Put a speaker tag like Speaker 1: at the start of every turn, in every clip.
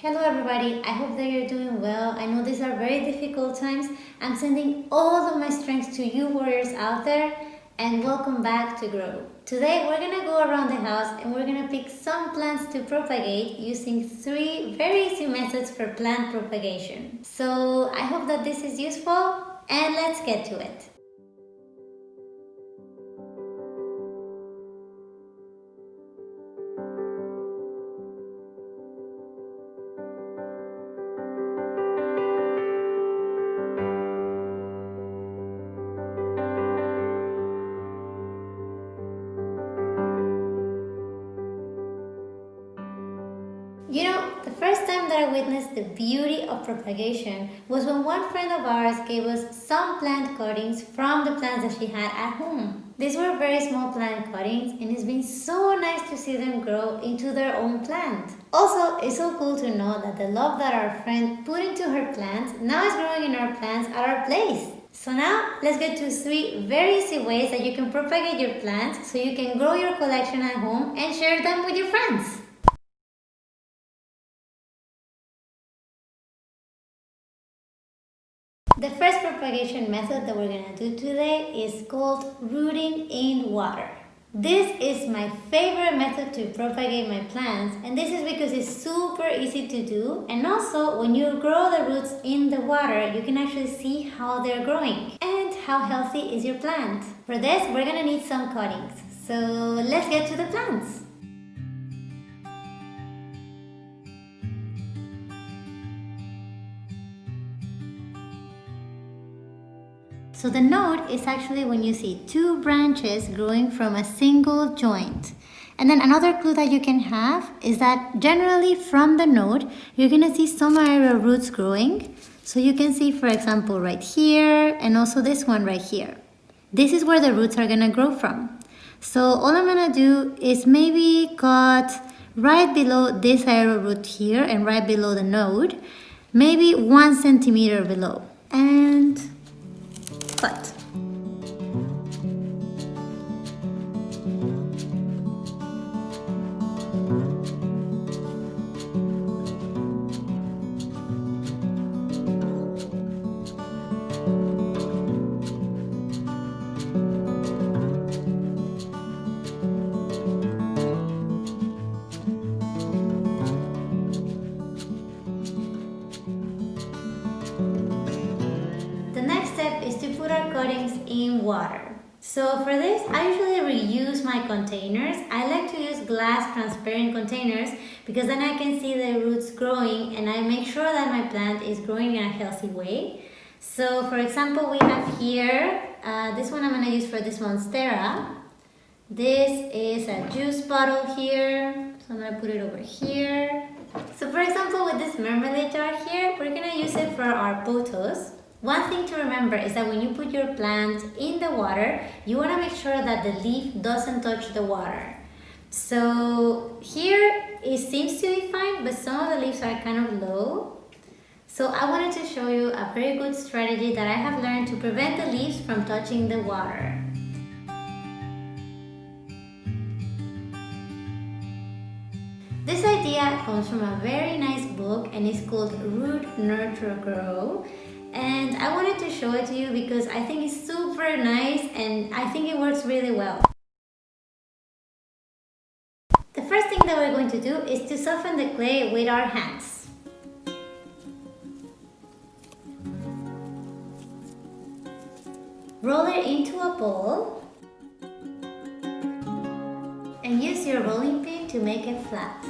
Speaker 1: Hello everybody, I hope that you're doing well. I know these are very difficult times. I'm sending all of my strength to you warriors out there and welcome back to Grow. Today we're gonna go around the house and we're gonna pick some plants to propagate using three very easy methods for plant propagation. So I hope that this is useful and let's get to it. You know, the first time that I witnessed the beauty of propagation was when one friend of ours gave us some plant cuttings from the plants that she had at home. These were very small plant cuttings and it's been so nice to see them grow into their own plant. Also, it's so cool to know that the love that our friend put into her plants now is growing in our plants at our place. So now, let's get to three very easy ways that you can propagate your plants so you can grow your collection at home and share them with your friends. The first propagation method that we're to do today is called rooting in water. This is my favorite method to propagate my plants and this is because it's super easy to do and also when you grow the roots in the water you can actually see how they're growing and how healthy is your plant. For this we're gonna need some cuttings so let's get to the plants. So the node is actually when you see two branches growing from a single joint. And then another clue that you can have is that generally from the node, you're gonna see some aerial roots growing. So you can see, for example, right here, and also this one right here. This is where the roots are gonna grow from. So all I'm gonna do is maybe cut right below this aerial root here and right below the node, maybe one centimeter below. And but cut. cuttings in water. So for this, I usually reuse my containers. I like to use glass transparent containers because then I can see the roots growing and I make sure that my plant is growing in a healthy way. So for example, we have here, uh, this one I'm going to use for this Monstera. This is a juice bottle here, so I'm to put it over here. So for example, with this marmalade jar here, we're going to use it for our pothos. One thing to remember is that when you put your plant in the water, you want to make sure that the leaf doesn't touch the water. So here it seems to be fine, but some of the leaves are kind of low. So I wanted to show you a very good strategy that I have learned to prevent the leaves from touching the water. This idea comes from a very nice book and it's called Root Nurture Grow and I wanted to show it to you because I think it's super nice and I think it works really well. The first thing that we're going to do is to soften the clay with our hands. Roll it into a bowl and use your rolling pin to make it flat.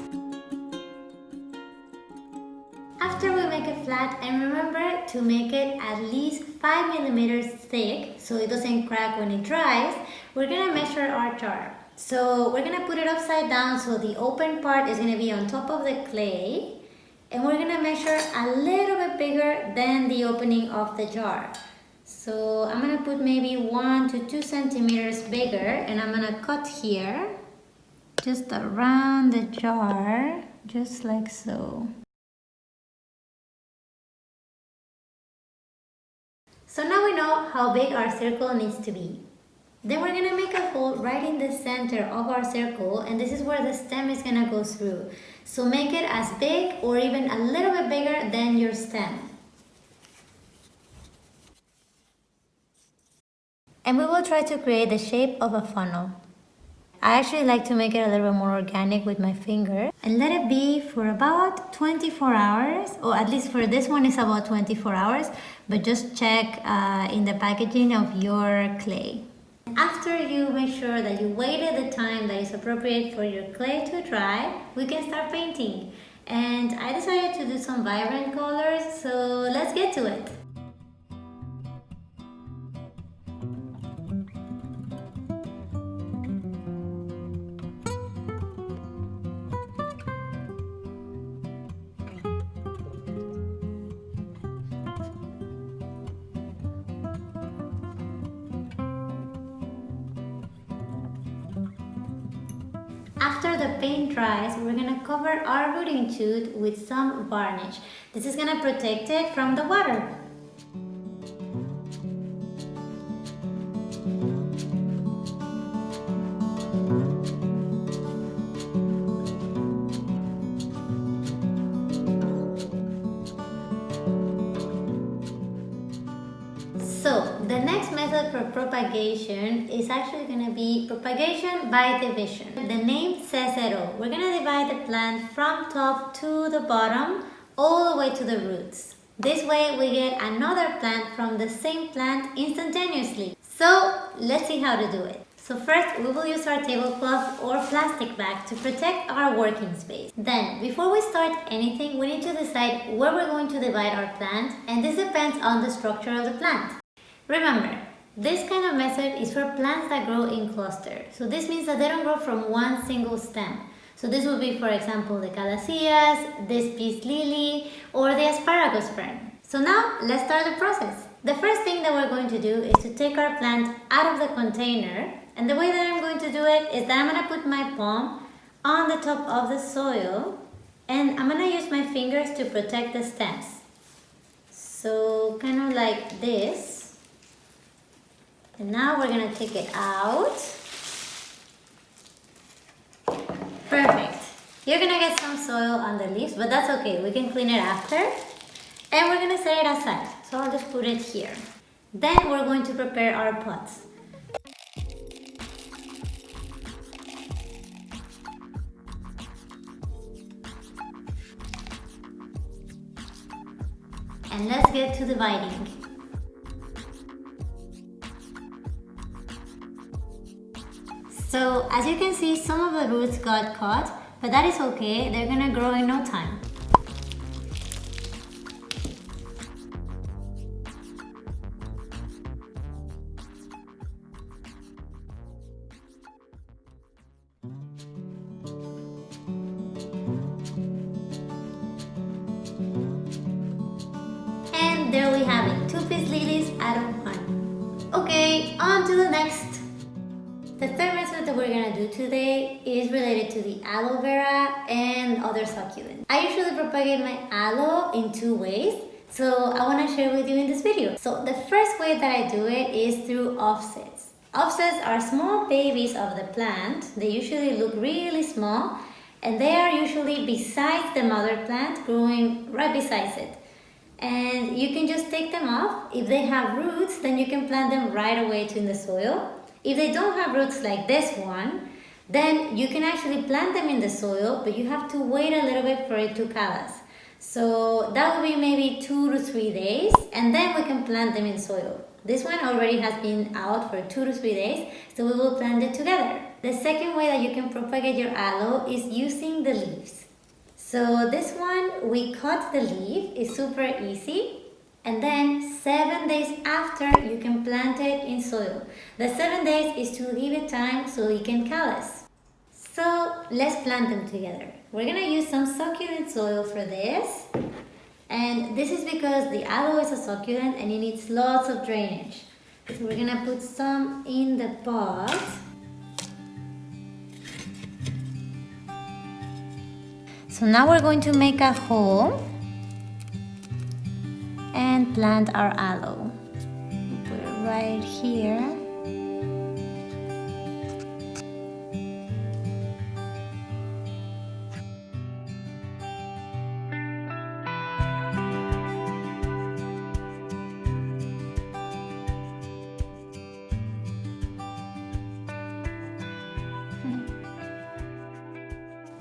Speaker 1: After it flat and remember to make it at least 5 millimeters thick so it doesn't crack when it dries, we're gonna measure our jar. So we're gonna put it upside down so the open part is gonna be on top of the clay and we're gonna measure a little bit bigger than the opening of the jar. So I'm gonna put maybe one to two centimeters bigger and I'm gonna cut here just around the jar just like so. So now we know how big our circle needs to be. Then we're gonna make a hole right in the center of our circle and this is where the stem is gonna go through. So make it as big or even a little bit bigger than your stem. And we will try to create the shape of a funnel. I actually like to make it a little bit more organic with my finger and let it be for about 24 hours or at least for this one it's about 24 hours but just check uh, in the packaging of your clay. After you make sure that you waited the time that is appropriate for your clay to dry, we can start painting. And I decided to do some vibrant colors, so let's get to it. After the paint dries, we're gonna cover our rooting tube with some varnish. This is gonna protect it from the water. Propagation is actually going to be propagation by division. The name says it all. We're going to divide the plant from top to the bottom all the way to the roots. This way we get another plant from the same plant instantaneously. So let's see how to do it. So first we will use our tablecloth or plastic bag to protect our working space. Then before we start anything we need to decide where we're going to divide our plant and this depends on the structure of the plant. Remember, this kind of method is for plants that grow in clusters. So this means that they don't grow from one single stem. So this would be, for example, the calatheas, this peace lily, or the asparagus fern. So now, let's start the process. The first thing that we're going to do is to take our plant out of the container. And the way that I'm going to do it is that I'm going to put my palm on the top of the soil. And I'm going to use my fingers to protect the stems. So kind of like this. And now we're gonna take it out. Perfect. You're gonna get some soil on the leaves, but that's okay. We can clean it after. And we're gonna set it aside. So I'll just put it here. Then we're going to prepare our pots. And let's get to dividing. So as you can see, some of the roots got caught, but that is okay. They're gonna grow in no time. And there we have it, two peace lilies out of one. Okay, on to the next the third we're gonna do today is related to the aloe vera and other succulents. I usually propagate my aloe in two ways, so I wanna share with you in this video. So the first way that I do it is through offsets. Offsets are small babies of the plant. They usually look really small and they are usually beside the mother plant growing right beside it. And you can just take them off. If they have roots, then you can plant them right away in the soil if they don't have roots like this one, then you can actually plant them in the soil, but you have to wait a little bit for it to callus. So that will be maybe two to three days, and then we can plant them in soil. This one already has been out for two to three days, so we will plant it together. The second way that you can propagate your aloe is using the leaves. So this one, we cut the leaf, it's super easy and then seven days after you can plant it in soil. The seven days is to give it time so it can callus. So let's plant them together. We're gonna use some succulent soil for this. And this is because the aloe is a succulent and it needs lots of drainage. So we're gonna put some in the pot. So now we're going to make a hole and plant our aloe. Put it right here.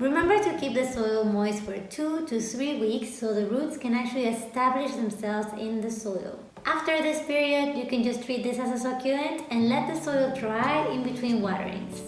Speaker 1: Remember to keep the soil moist for 2 to 3 weeks so the roots can actually establish themselves in the soil. After this period, you can just treat this as a succulent and let the soil dry in between waterings.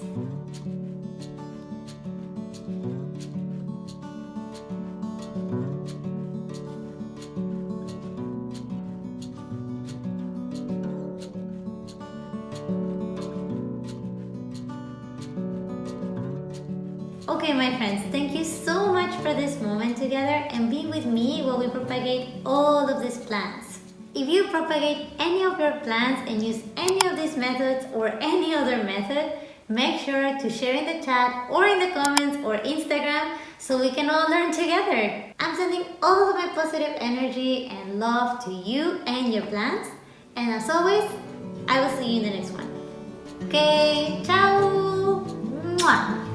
Speaker 1: Okay my friends, thank you so much for this moment together and be with me while we propagate all of these plants. If you propagate any of your plants and use any of these methods or any other method, make sure to share in the chat or in the comments or Instagram so we can all learn together. I'm sending all of my positive energy and love to you and your plants. And as always, I will see you in the next one. Okay, ciao! Mwah.